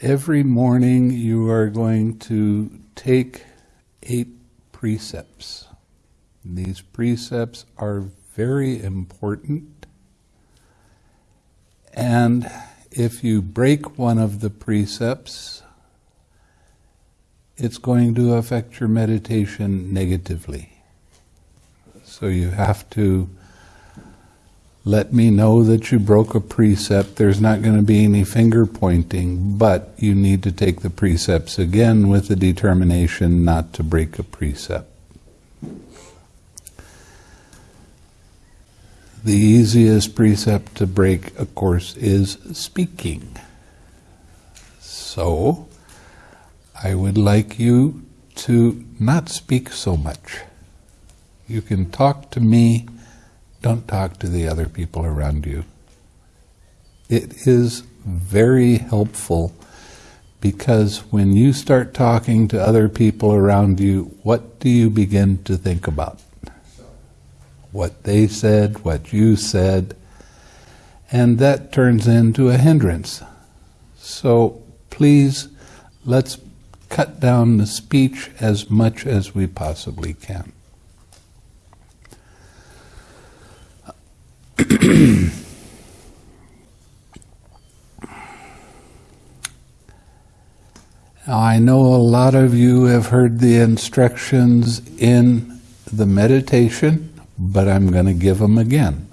Every morning you are going to take eight precepts. These precepts are very important. And if you break one of the precepts, it's going to affect your meditation negatively. So you have to let me know that you broke a precept. There's not going to be any finger pointing, but you need to take the precepts again with the determination not to break a precept. The easiest precept to break, of course, is speaking. So, I would like you to not speak so much. You can talk to me don't talk to the other people around you. It is very helpful because when you start talking to other people around you, what do you begin to think about? What they said, what you said, and that turns into a hindrance. So please, let's cut down the speech as much as we possibly can. I know a lot of you have heard the instructions in the meditation, but I'm going to give them again.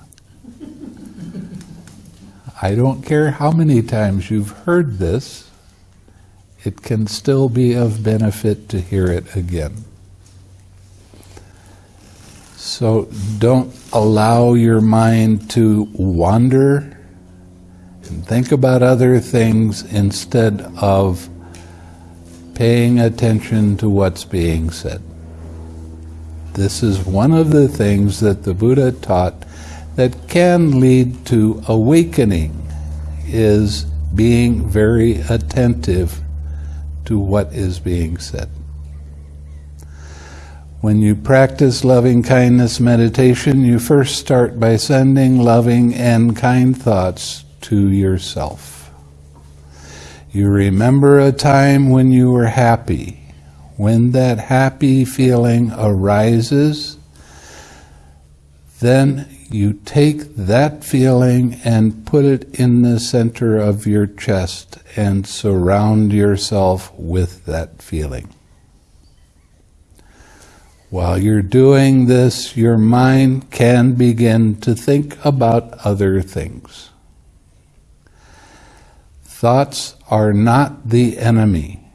I don't care how many times you've heard this, it can still be of benefit to hear it again. So don't allow your mind to wander and think about other things instead of paying attention to what's being said. This is one of the things that the Buddha taught that can lead to awakening is being very attentive to what is being said. When you practice loving kindness meditation, you first start by sending loving and kind thoughts to yourself. You remember a time when you were happy. When that happy feeling arises, then you take that feeling and put it in the center of your chest and surround yourself with that feeling. While you're doing this, your mind can begin to think about other things. Thoughts are not the enemy.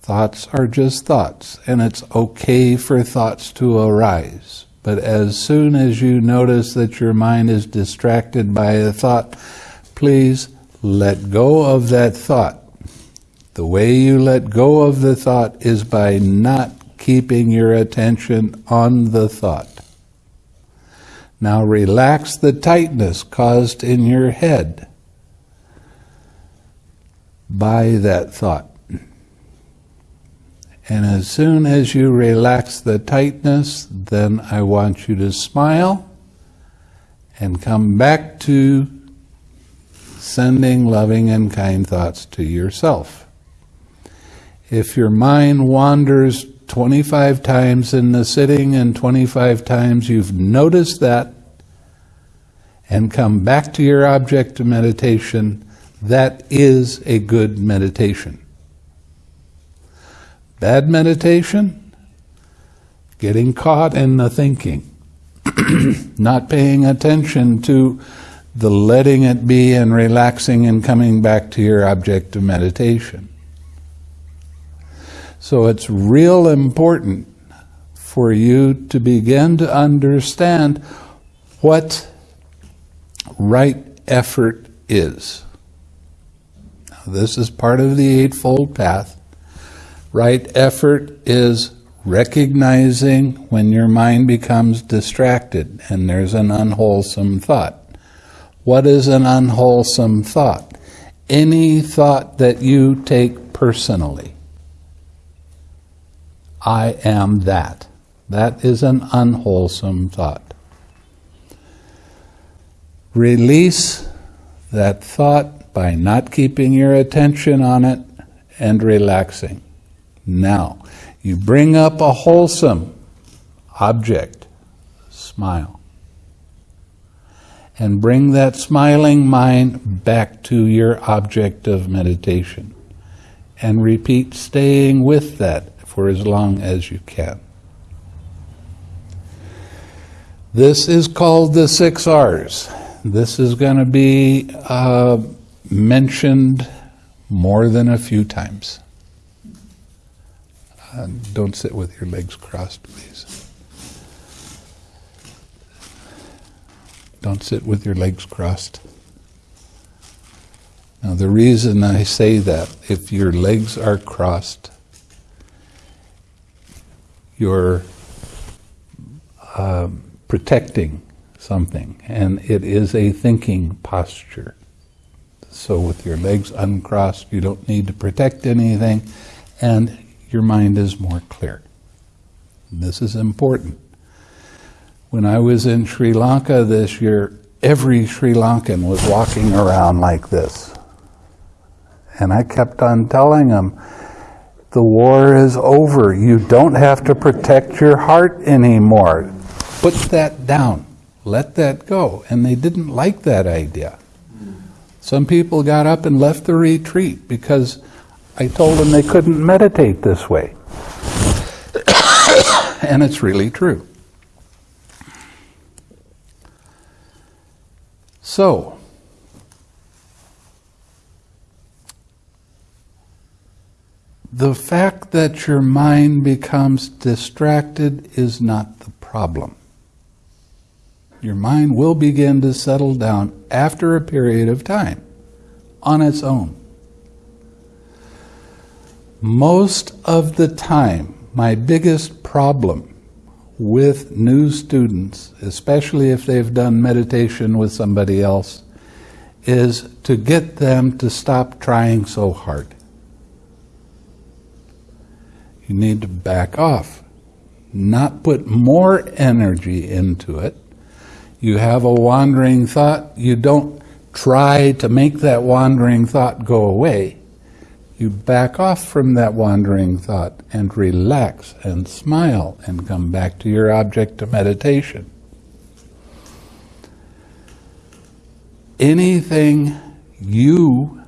Thoughts are just thoughts, and it's okay for thoughts to arise. But as soon as you notice that your mind is distracted by a thought, please let go of that thought. The way you let go of the thought is by not keeping your attention on the thought. Now relax the tightness caused in your head by that thought. And as soon as you relax the tightness, then I want you to smile and come back to sending loving and kind thoughts to yourself. If your mind wanders 25 times in the sitting and 25 times you've noticed that and come back to your object of meditation, that is a good meditation. Bad meditation, getting caught in the thinking, not paying attention to the letting it be and relaxing and coming back to your object of meditation. So it's real important for you to begin to understand what right effort is. Now, this is part of the Eightfold Path. Right effort is recognizing when your mind becomes distracted and there's an unwholesome thought. What is an unwholesome thought? Any thought that you take personally. I am that. That is an unwholesome thought. Release that thought by not keeping your attention on it and relaxing. Now, you bring up a wholesome object, smile, and bring that smiling mind back to your object of meditation. And repeat staying with that for as long as you can. This is called the six R's. This is going to be uh, mentioned more than a few times. Uh, don't sit with your legs crossed, please. Don't sit with your legs crossed. Now, the reason I say that, if your legs are crossed, you're um, protecting something, and it is a thinking posture. So, with your legs uncrossed, you don't need to protect anything, and your mind is more clear. This is important. When I was in Sri Lanka this year, every Sri Lankan was walking around like this. And I kept on telling them, the war is over. You don't have to protect your heart anymore. Put that down. Let that go. And they didn't like that idea. Some people got up and left the retreat because I told them they couldn't meditate this way. and it's really true. So, the fact that your mind becomes distracted is not the problem. Your mind will begin to settle down after a period of time on its own. Most of the time, my biggest problem with new students, especially if they've done meditation with somebody else, is to get them to stop trying so hard. You need to back off, not put more energy into it. You have a wandering thought, you don't try to make that wandering thought go away you back off from that wandering thought and relax and smile and come back to your object of meditation. Anything you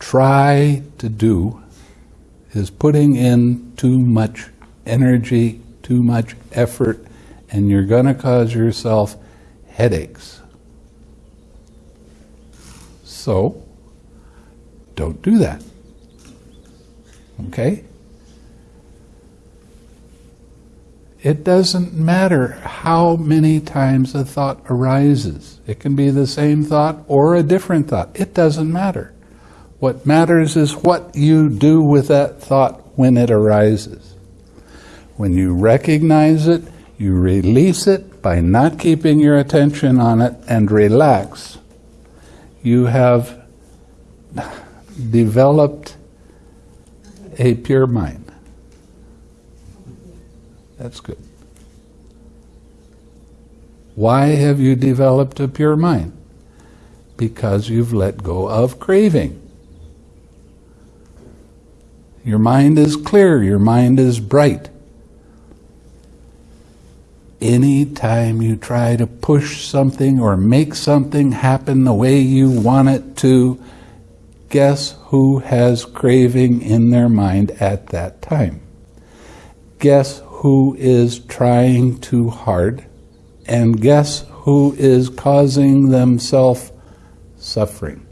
try to do is putting in too much energy, too much effort, and you're going to cause yourself headaches. So, don't do that. Okay? It doesn't matter how many times a thought arises. It can be the same thought or a different thought. It doesn't matter. What matters is what you do with that thought when it arises. When you recognize it, you release it by not keeping your attention on it and relax. You have developed a pure mind. That's good. Why have you developed a pure mind? Because you've let go of craving. Your mind is clear, your mind is bright. Anytime you try to push something or make something happen the way you want it to, guess who has craving in their mind at that time? Guess who is trying too hard? And guess who is causing themselves suffering?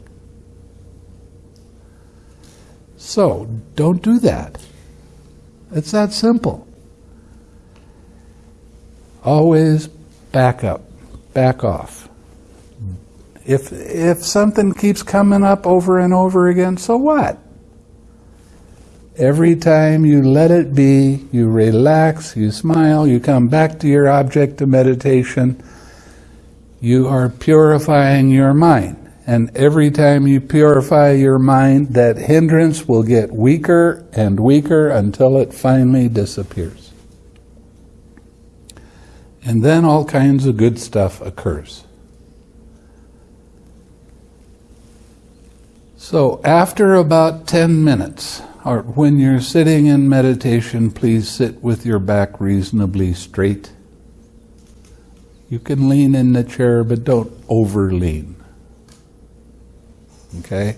So, don't do that. It's that simple. Always back up, back off. If, if something keeps coming up over and over again, so what? Every time you let it be, you relax, you smile, you come back to your object of meditation, you are purifying your mind. And every time you purify your mind, that hindrance will get weaker and weaker until it finally disappears. And then all kinds of good stuff occurs. So after about 10 minutes, or when you're sitting in meditation, please sit with your back reasonably straight. You can lean in the chair, but don't over lean. Okay?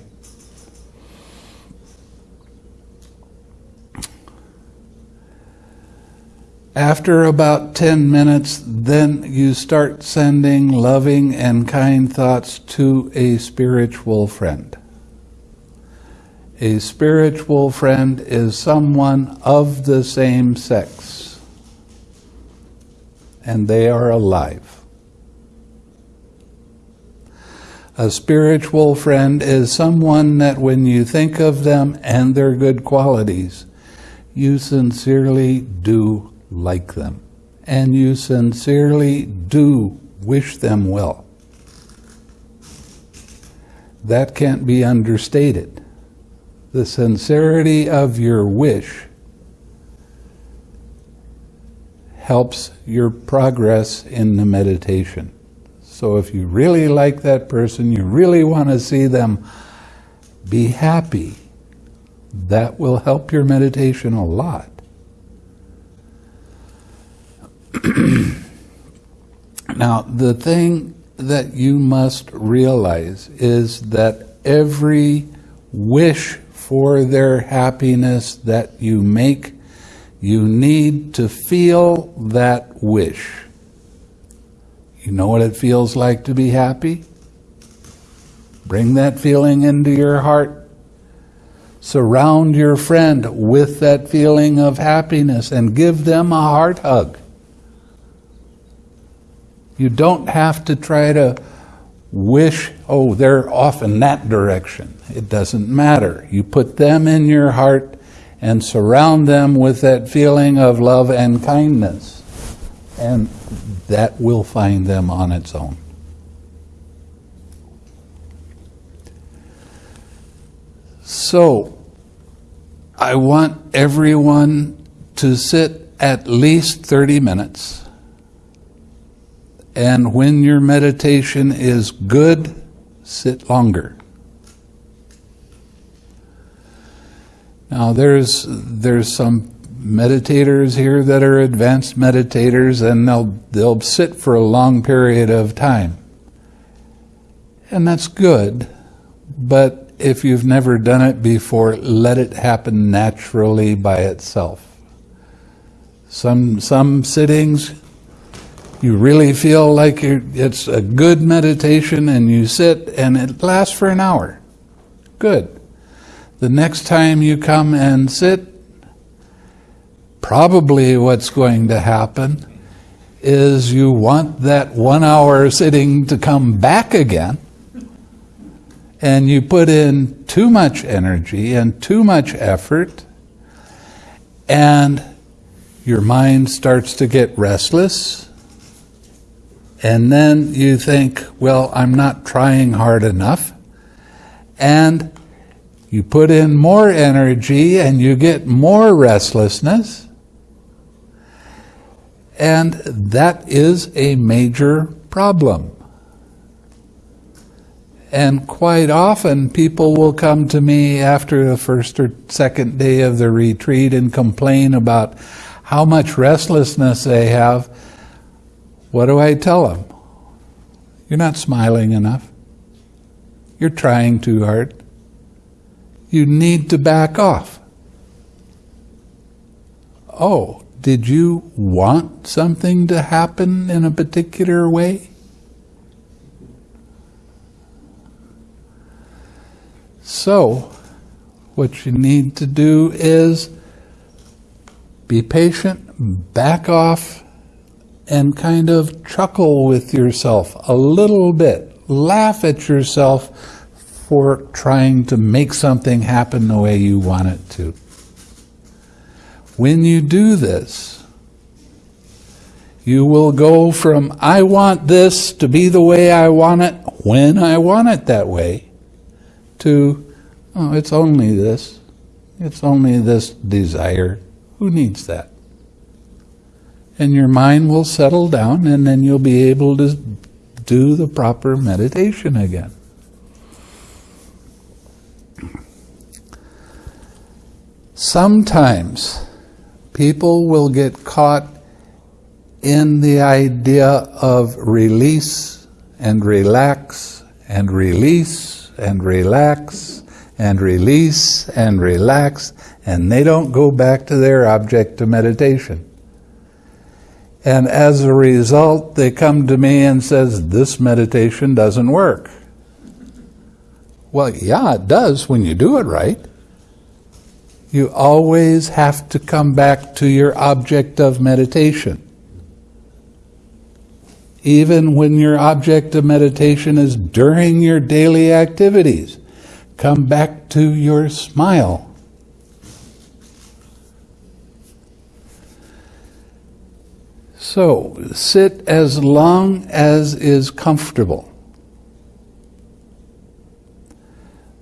After about 10 minutes, then you start sending loving and kind thoughts to a spiritual friend. A spiritual friend is someone of the same sex, and they are alive. A spiritual friend is someone that when you think of them and their good qualities, you sincerely do like them, and you sincerely do wish them well. That can't be understated. The sincerity of your wish helps your progress in the meditation. So if you really like that person, you really want to see them be happy, that will help your meditation a lot. now, the thing that you must realize is that every wish for their happiness that you make, you need to feel that wish. You know what it feels like to be happy? Bring that feeling into your heart. Surround your friend with that feeling of happiness and give them a heart hug. You don't have to try to wish, oh, they're off in that direction. It doesn't matter. You put them in your heart and surround them with that feeling of love and kindness. And that will find them on its own. So, I want everyone to sit at least 30 minutes and when your meditation is good, sit longer. Now there's there's some meditators here that are advanced meditators and they'll they'll sit for a long period of time. And that's good, but if you've never done it before, let it happen naturally by itself. Some some sittings you really feel like it's a good meditation and you sit and it lasts for an hour. Good. The next time you come and sit, probably what's going to happen is you want that one hour sitting to come back again and you put in too much energy and too much effort and your mind starts to get restless and then you think, well, I'm not trying hard enough. And you put in more energy and you get more restlessness. And that is a major problem. And quite often people will come to me after the first or second day of the retreat and complain about how much restlessness they have what do I tell them? You're not smiling enough. You're trying too hard. You need to back off. Oh, did you want something to happen in a particular way? So, what you need to do is be patient, back off, and kind of chuckle with yourself a little bit. Laugh at yourself for trying to make something happen the way you want it to. When you do this, you will go from, I want this to be the way I want it when I want it that way, to, oh, it's only this. It's only this desire. Who needs that? And your mind will settle down, and then you'll be able to do the proper meditation again. Sometimes people will get caught in the idea of release and relax and release and relax and release and relax and they don't go back to their object of meditation. And as a result, they come to me and says, this meditation doesn't work. Well, yeah, it does when you do it right. You always have to come back to your object of meditation. Even when your object of meditation is during your daily activities, come back to your smile. So, sit as long as is comfortable.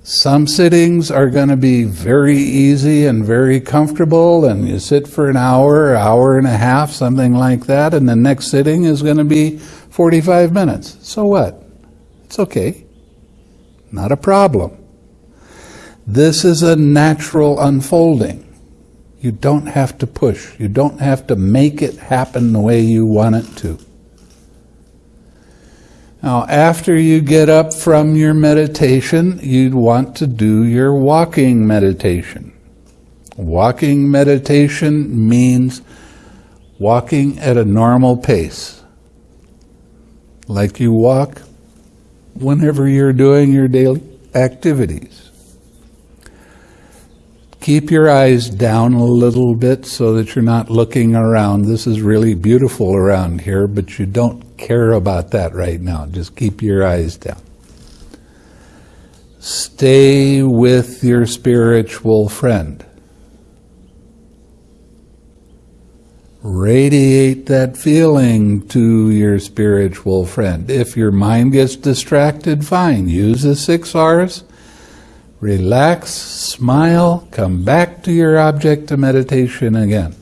Some sittings are going to be very easy and very comfortable, and you sit for an hour, hour and a half, something like that, and the next sitting is going to be 45 minutes. So what? It's okay. Not a problem. This is a natural unfolding. You don't have to push. You don't have to make it happen the way you want it to. Now, after you get up from your meditation, you'd want to do your walking meditation. Walking meditation means walking at a normal pace. Like you walk whenever you're doing your daily activities. Keep your eyes down a little bit so that you're not looking around. This is really beautiful around here, but you don't care about that right now. Just keep your eyes down. Stay with your spiritual friend. Radiate that feeling to your spiritual friend. If your mind gets distracted, fine. Use the six R's relax, smile, come back to your object of meditation again.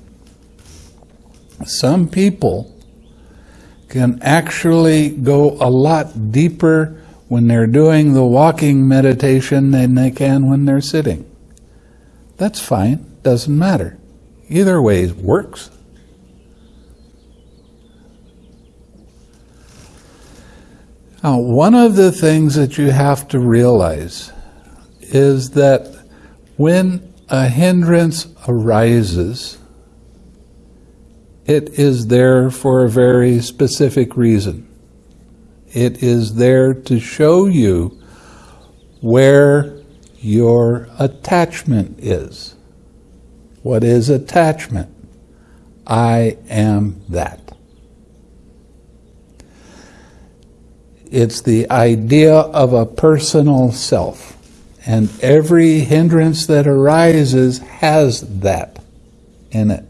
Some people can actually go a lot deeper when they're doing the walking meditation than they can when they're sitting. That's fine, doesn't matter. Either way works. Now, one of the things that you have to realize is that when a hindrance arises, it is there for a very specific reason. It is there to show you where your attachment is. What is attachment? I am that. It's the idea of a personal self. And every hindrance that arises has that in it.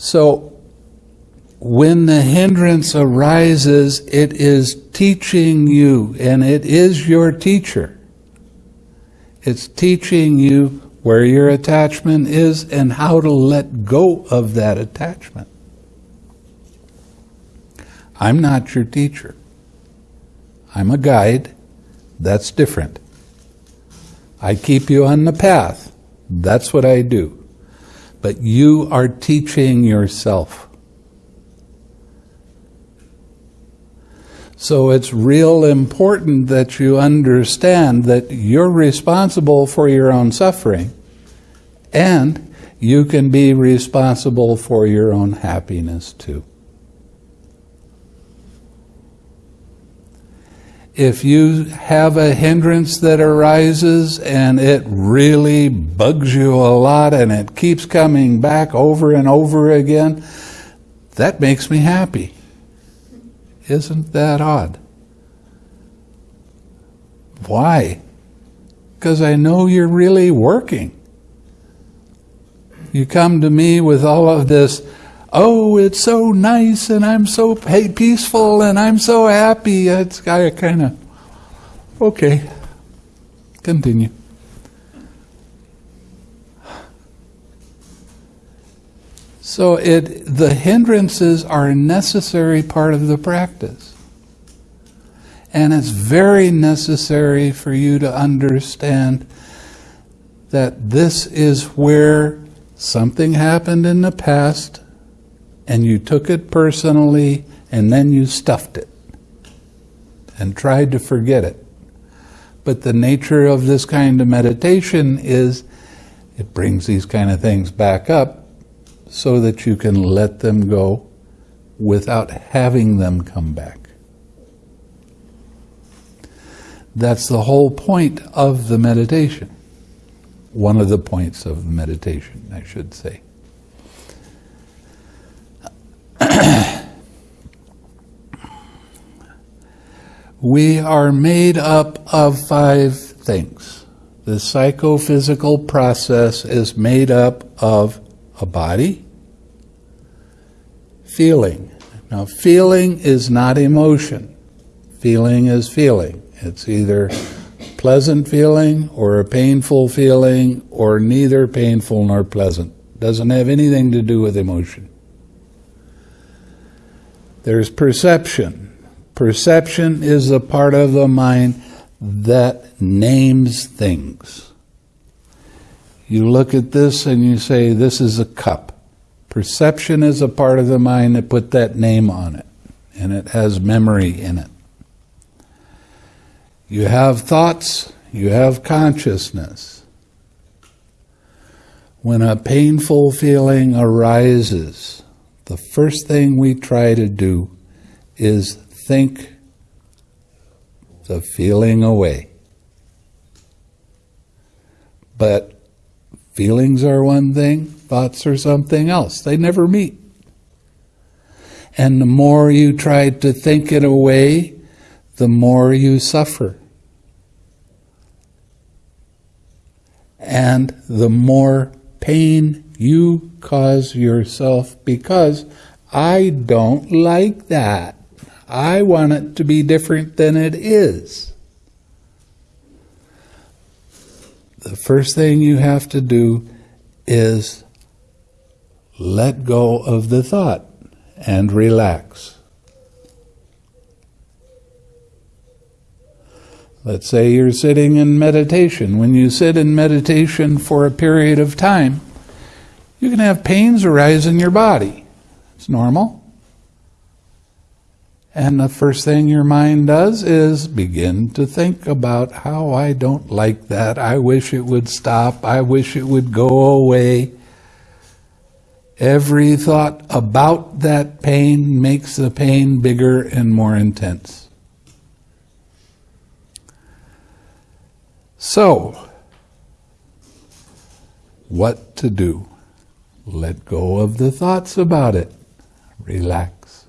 So when the hindrance arises, it is teaching you, and it is your teacher. It's teaching you where your attachment is and how to let go of that attachment. I'm not your teacher. I'm a guide that's different. I keep you on the path. That's what I do. But you are teaching yourself. So it's real important that you understand that you're responsible for your own suffering and you can be responsible for your own happiness too. If you have a hindrance that arises and it really bugs you a lot and it keeps coming back over and over again, that makes me happy. Isn't that odd? Why? Because I know you're really working. You come to me with all of this, oh, it's so nice and I'm so peaceful and I'm so happy. It's kind of, okay, continue. So it the hindrances are a necessary part of the practice. And it's very necessary for you to understand that this is where something happened in the past and you took it personally and then you stuffed it and tried to forget it. But the nature of this kind of meditation is it brings these kind of things back up so that you can let them go without having them come back. That's the whole point of the meditation. One of the points of meditation, I should say. we are made up of five things. The psychophysical process is made up of a body, feeling. Now, feeling is not emotion. Feeling is feeling. It's either pleasant feeling or a painful feeling or neither painful nor pleasant. Doesn't have anything to do with emotion. There's perception. Perception is a part of the mind that names things. You look at this and you say, This is a cup. Perception is a part of the mind that put that name on it, and it has memory in it. You have thoughts, you have consciousness. When a painful feeling arises, the first thing we try to do is think the feeling away. But feelings are one thing, thoughts are something else. They never meet. And the more you try to think it away, the more you suffer. and the more pain you cause yourself because I don't like that. I want it to be different than it is. The first thing you have to do is let go of the thought and relax. Let's say you're sitting in meditation. When you sit in meditation for a period of time, you can have pains arise in your body. It's normal. And the first thing your mind does is begin to think about how I don't like that. I wish it would stop. I wish it would go away. Every thought about that pain makes the pain bigger and more intense. So, what to do? Let go of the thoughts about it. Relax.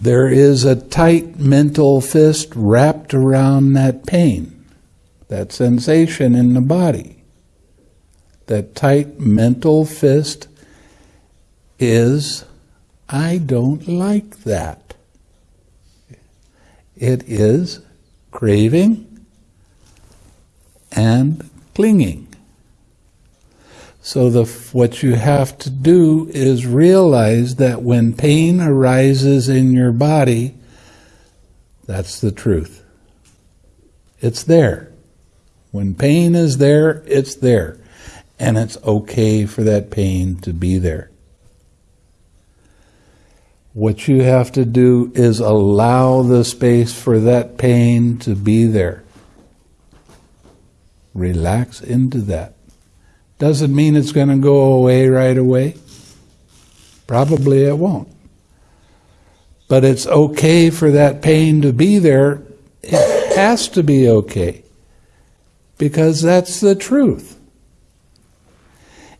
There is a tight mental fist wrapped around that pain, that sensation in the body. That tight mental fist is, I don't like that. It is craving, and clinging. So the, what you have to do is realize that when pain arises in your body, that's the truth. It's there. When pain is there, it's there. And it's okay for that pain to be there. What you have to do is allow the space for that pain to be there. Relax into that. Doesn't mean it's going to go away right away. Probably it won't. But it's okay for that pain to be there. It has to be okay. Because that's the truth.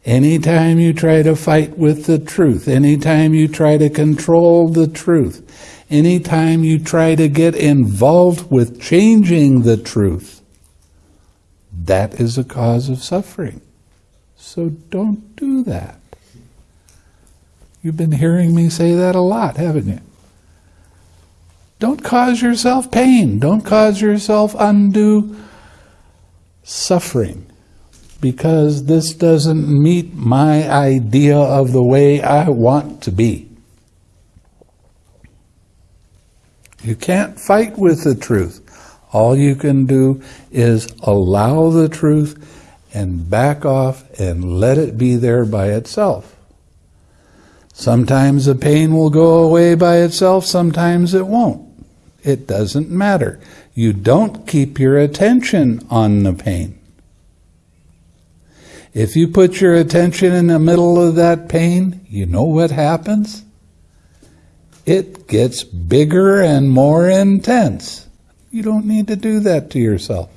Anytime you try to fight with the truth, anytime you try to control the truth, anytime you try to get involved with changing the truth, that is a cause of suffering. So don't do that. You've been hearing me say that a lot, haven't you? Don't cause yourself pain. Don't cause yourself undue suffering because this doesn't meet my idea of the way I want to be. You can't fight with the truth. All you can do is allow the truth and back off and let it be there by itself. Sometimes the pain will go away by itself, sometimes it won't. It doesn't matter. You don't keep your attention on the pain. If you put your attention in the middle of that pain, you know what happens? It gets bigger and more intense. You don't need to do that to yourself.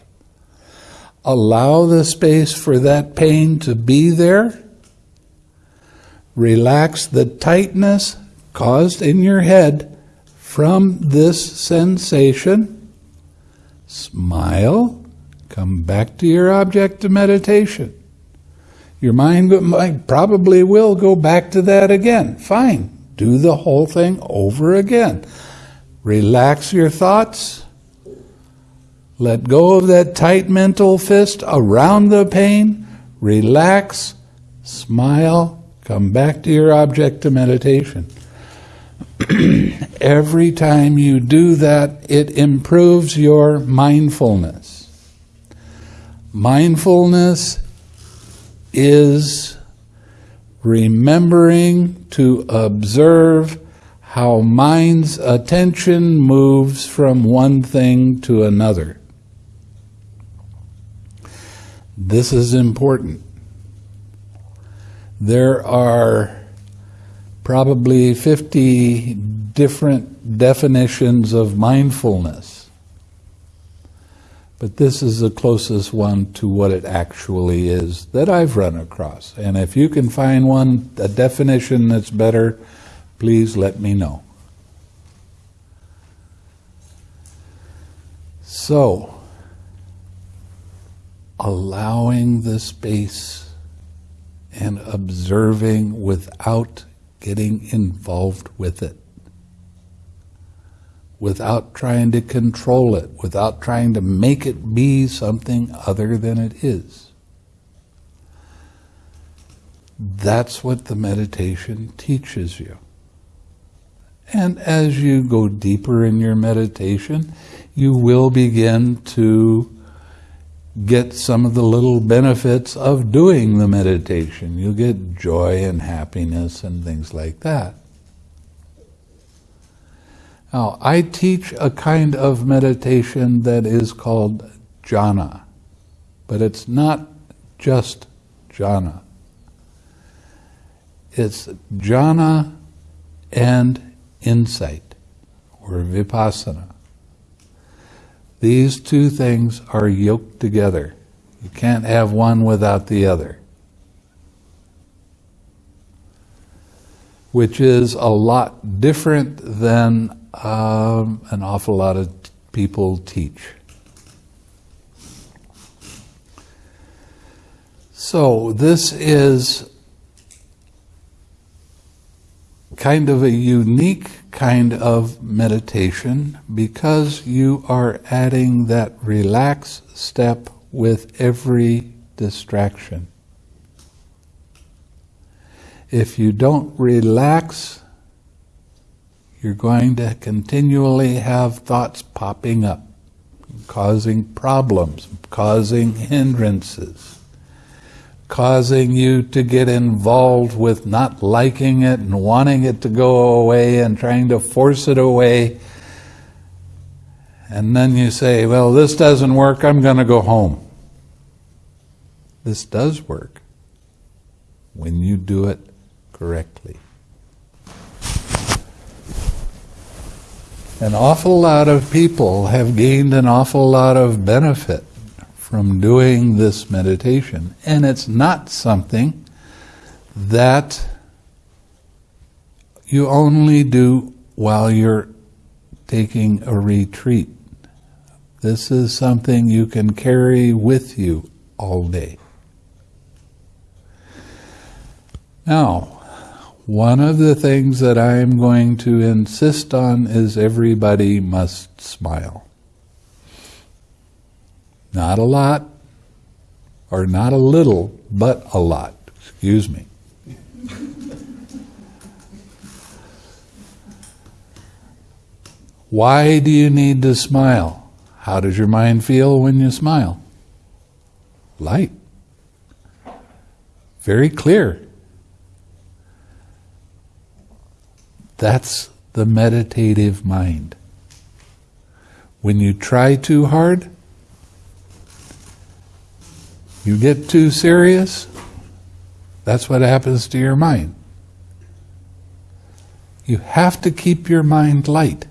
Allow the space for that pain to be there. Relax the tightness caused in your head from this sensation. Smile. Come back to your object of meditation. Your mind probably will go back to that again. Fine. Do the whole thing over again. Relax your thoughts. Let go of that tight mental fist around the pain. Relax. Smile. Come back to your object of meditation. Every time you do that, it improves your mindfulness. Mindfulness is remembering to observe how mind's attention moves from one thing to another. This is important. There are probably 50 different definitions of mindfulness. But this is the closest one to what it actually is that I've run across. And if you can find one, a definition that's better, please let me know. So, allowing the space and observing without getting involved with it without trying to control it, without trying to make it be something other than it is. That's what the meditation teaches you. And as you go deeper in your meditation, you will begin to get some of the little benefits of doing the meditation. You'll get joy and happiness and things like that. Now, I teach a kind of meditation that is called jhana, but it's not just jhana. It's jhana and insight, or vipassana. These two things are yoked together. You can't have one without the other. Which is a lot different than um, an awful lot of people teach. So this is kind of a unique kind of meditation because you are adding that relax step with every distraction. If you don't relax you're going to continually have thoughts popping up, causing problems, causing hindrances, causing you to get involved with not liking it and wanting it to go away and trying to force it away. And then you say, well, this doesn't work, I'm going to go home. This does work when you do it correctly. An awful lot of people have gained an awful lot of benefit from doing this meditation. And it's not something that you only do while you're taking a retreat. This is something you can carry with you all day. Now, one of the things that I am going to insist on is everybody must smile. Not a lot, or not a little, but a lot. Excuse me. Why do you need to smile? How does your mind feel when you smile? Light. Very clear. That's the meditative mind. When you try too hard, you get too serious, that's what happens to your mind. You have to keep your mind light.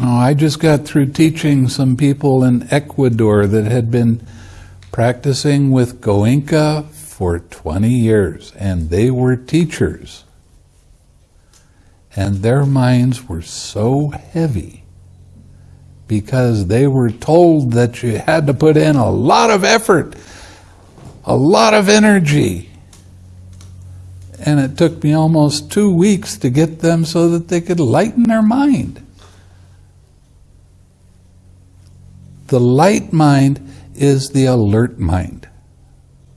Oh, I just got through teaching some people in Ecuador that had been practicing with Goenka for 20 years, and they were teachers and their minds were so heavy because they were told that you had to put in a lot of effort, a lot of energy. And it took me almost two weeks to get them so that they could lighten their mind. The light mind is the alert mind.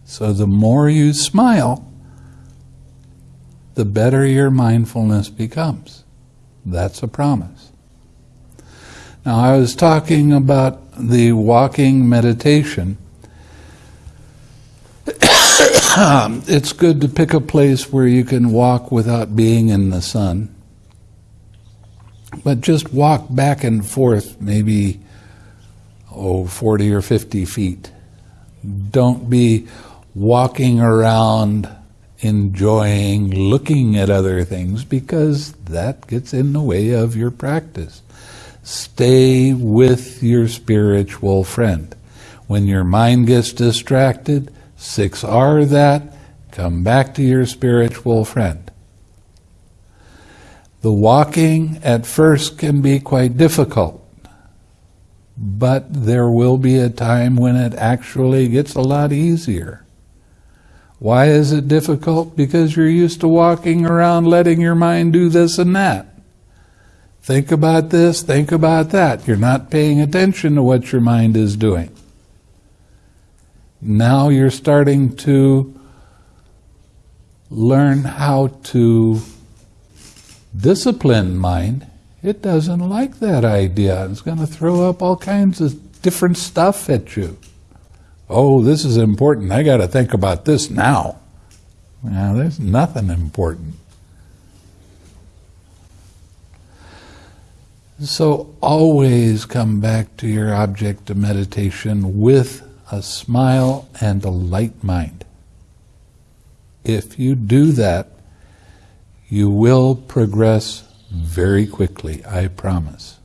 So the more you smile, the better your mindfulness becomes. That's a promise. Now, I was talking about the walking meditation. it's good to pick a place where you can walk without being in the sun. But just walk back and forth, maybe, oh, 40 or 50 feet. Don't be walking around enjoying looking at other things because that gets in the way of your practice. Stay with your spiritual friend. When your mind gets distracted, 6R that, come back to your spiritual friend. The walking at first can be quite difficult, but there will be a time when it actually gets a lot easier. Why is it difficult? Because you're used to walking around letting your mind do this and that. Think about this, think about that. You're not paying attention to what your mind is doing. Now you're starting to learn how to discipline mind. It doesn't like that idea. It's going to throw up all kinds of different stuff at you oh, this is important. I got to think about this now. Now, there's nothing important. So always come back to your object of meditation with a smile and a light mind. If you do that, you will progress very quickly, I promise.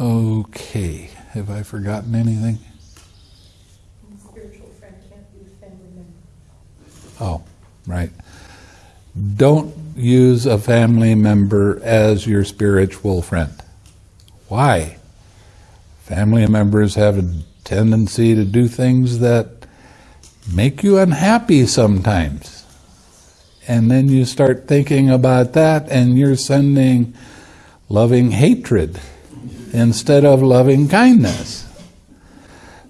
Okay, have I forgotten anything? Spiritual friend can't be a family member. Oh, right. Don't use a family member as your spiritual friend. Why? Family members have a tendency to do things that make you unhappy sometimes. And then you start thinking about that and you're sending loving hatred instead of loving kindness.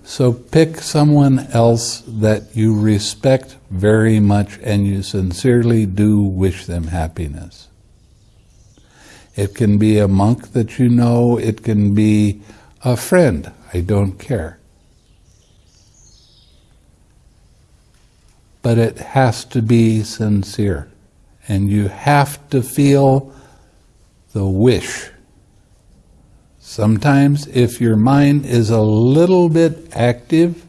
So pick someone else that you respect very much and you sincerely do wish them happiness. It can be a monk that you know, it can be a friend, I don't care. But it has to be sincere. And you have to feel the wish Sometimes, if your mind is a little bit active,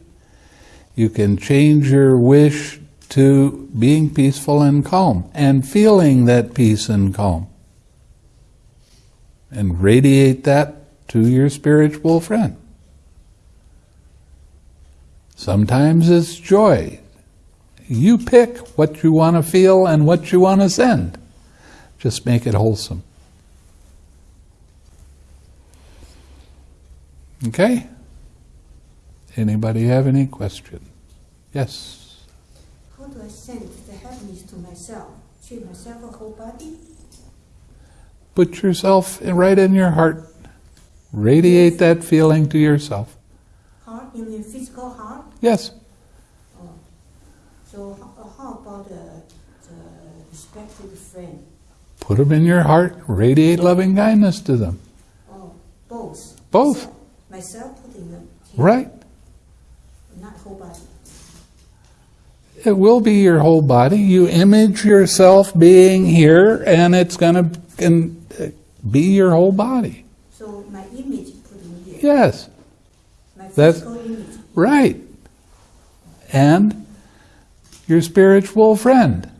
you can change your wish to being peaceful and calm and feeling that peace and calm. And radiate that to your spiritual friend. Sometimes it's joy. You pick what you want to feel and what you want to send. Just make it wholesome. Anybody have any question? Yes. How do I send the happiness to myself? Treat myself a whole body? Put yourself right in your heart. Radiate that feeling to yourself. Heart, you mean physical heart? Yes. Oh. So how, about the, the respected friend? Put them in your heart. Radiate loving kindness to them. Oh, both. Both. Myself putting them here, Right. not whole body. It will be your whole body. You image yourself being here, and it's going to uh, be your whole body. So my image putting here. Yes. My That's- image. Right. And your spiritual friend.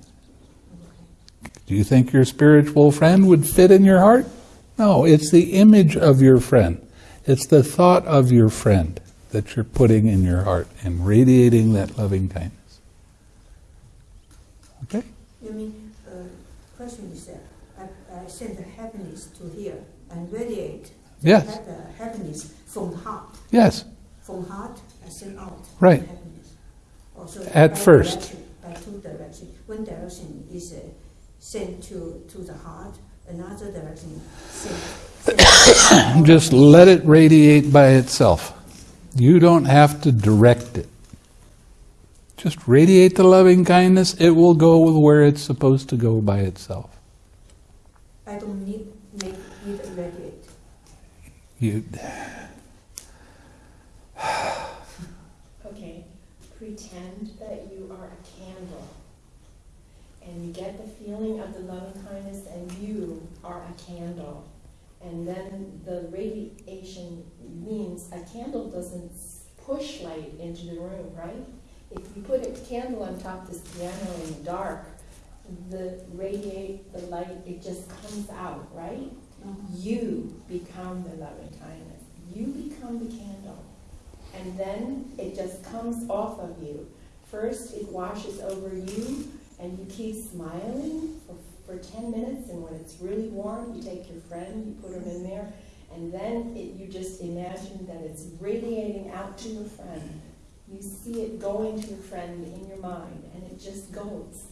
Do you think your spiritual friend would fit in your heart? No, it's the image of your friend. It's the thought of your friend that you're putting in your heart and radiating that loving kindness. Okay? You mean, uh, question is that I, I send the happiness to here and radiate Yes. the happiness from the heart. Yes. From heart, I send out Right. the happiness. Also, At first. direction, by two direction. One direction is uh, sent to to the heart. Another direction. Just let it radiate by itself. You don't have to direct it. Just radiate the loving kindness. It will go where it's supposed to go by itself. I don't need make it radiate. You, Okay, pretend that you are a candle. And you get the feeling of the loving kindness and you are a candle. And then the radiation means a candle doesn't push light into the room, right? If you put a candle on top of this piano in the dark, the radiate, the light, it just comes out, right? Uh-huh. You become the loving kindness. You become the candle. And then it just comes off of you. First, it washes over you, and you keep smiling for, for 10 minutes. And when it's really warm, you take your friend, you put him in there, and then it, you just imagine that it's radiating out to your friend. You see it going to your friend in your mind, and it just goes.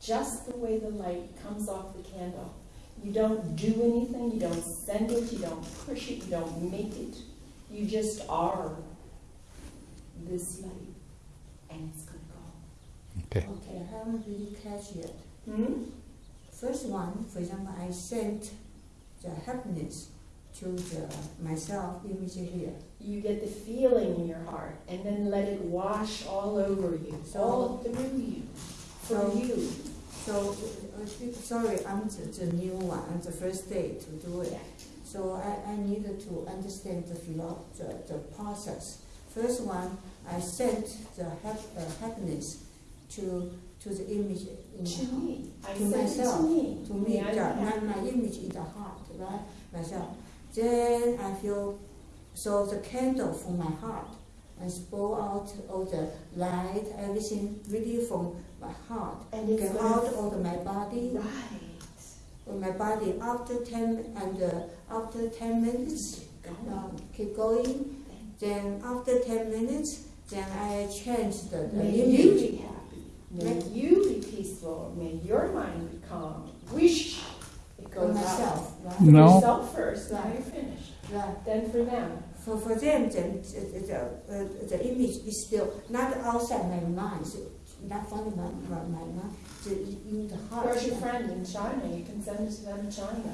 Just the way the light comes off the candle. You don't do anything, you don't send it, you don't push it, you don't make it. You just are this light, and it's. Okay. Okay, I haven't really catch yet. Hmm? First one, for example, I sent the happiness to the myself image here. You get the feeling in your heart, and then let it wash all over you, all through you, for So- you. So, uh, sorry, I'm the, the new one, I'm the first day to do it. Yeah. So I, I needed to understand the, philo- the, the process. First one, I sent the hap, uh, happiness to, to the image in To the me, I To myself, to me. to me, yeah, know. my, my image in the heart, right, myself. Then I feel, so the candle from my heart, and spoil out all the light, everything really from my heart. And it's Get out of my body, Right. of my body after ten, and uh, after ten minutes, um, keep going. Then after ten minutes, then I change the, the image. Be happy. May you be peaceful. May your mind be calm. Wish it For goes out. myself, right? For No. yourself first, now Right. you're finished. Right. Then for them. For, for them, then the, the, uh, the image is still not outside my mind, so not from my, my, my mind, the, in the heart. Where's your friend in China? You can send it to them in China.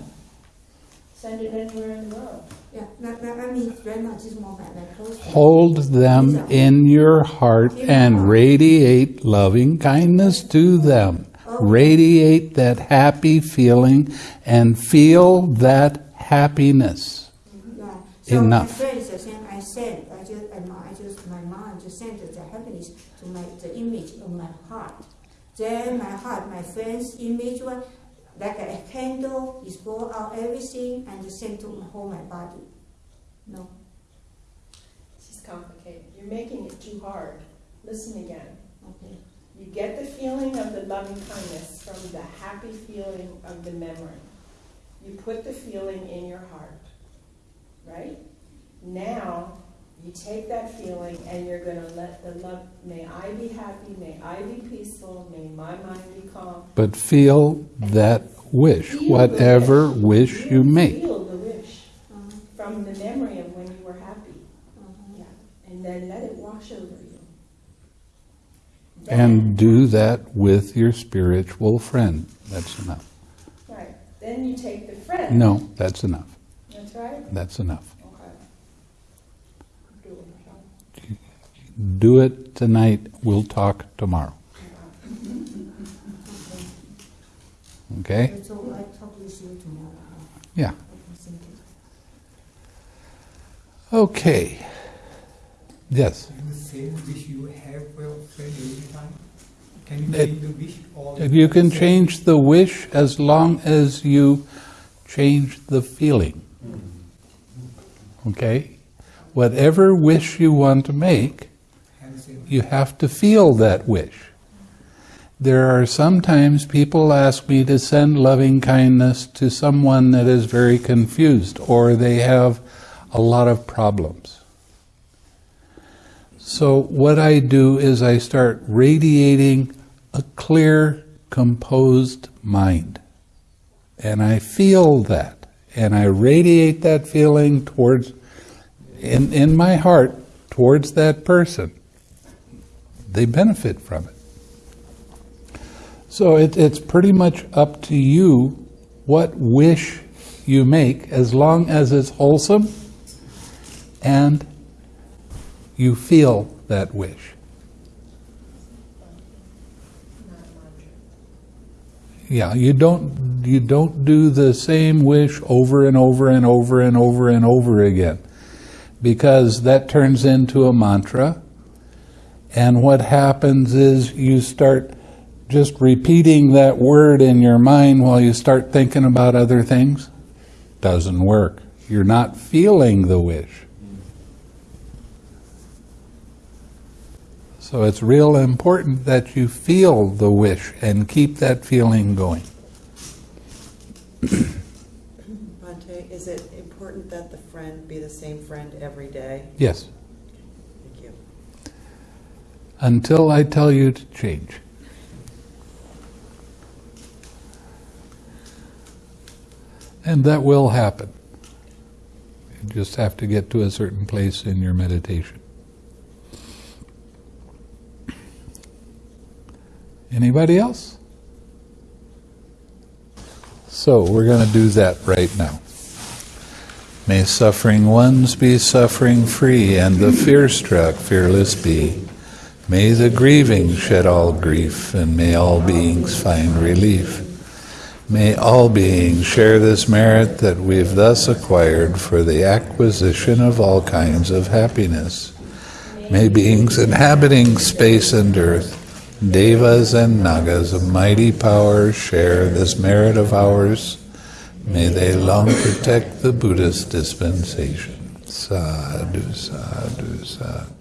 Send it anywhere in the world. Yeah, not, not, I mean, right now, this moment, my close. Hold them in your heart and radiate loving kindness to them. Oh. Radiate that happy feeling and feel that happiness. Right. So Enough. my friends are saying, I send, I just, I, I just, my mind just send the happiness to my, the image of my heart. Then my heart, my friend's image one, like a candle, is blow out everything and you send to my whole my body. No. This is complicated. You're making it too hard. Listen again. Okay. You get the feeling of the loving kindness from the happy feeling of the memory. You put the feeling in your heart, right? Now, You take that feeling and you're gonna let the love, may I be happy, may I be peaceful, may my mind be calm. But feel that wish, Feel whatever wish. wish you make. Feel the wish Uh-huh, from the memory of when you were happy. uh-huh. Yeah, and then let it wash over you. And do that with your spiritual friend. That's enough. Right, then you take the friend. No, that's enough. That's right, That's enough. okay. Do it, Michelle. Do it tonight. We'll talk tomorrow. Okay? So I talk with you tomorrow. Yeah. Okay, thank you. Okay. Yes. the same wish you have for every time? Can you change the wish or? You can change the wish as long as you change the feeling. Mm-hmm. Okay? Whatever wish you want to make, Have the same. You have to feel that wish. There are sometimes people ask me to send loving kindness to someone that is very confused or they have a lot of problems. So, what I do is I start radiating a clear, composed mind. And I feel that. And I radiate that feeling towards, in, in my heart, towards that person they benefit from it. So it, it's pretty much up to you what wish you make, as long as it's wholesome and you feel that wish. Yeah, you don't you don't do the same wish over and over and over and over and over again, because that turns into a mantra. And what happens is you start just repeating that word in your mind while you start thinking about other things. Doesn't work. You're not feeling the wish. So it's real important that you feel the wish and keep that feeling going. Bhante, is it important that the friend be the same friend every day? Yes. Until I tell you to change. And that will happen. You just have to get to a certain place in your meditation. Anybody else? So we're going to do that right now. May suffering ones be suffering free, and the fear struck fearless be. May the grieving shed all grief, and may all beings find relief. May all beings share this merit that we've thus acquired for the acquisition of all kinds of happiness. May beings inhabiting space and earth, devas and nagas of mighty power, share this merit of ours. May they long protect the Buddhist dispensation. Sadhu, sadhu, sadhu.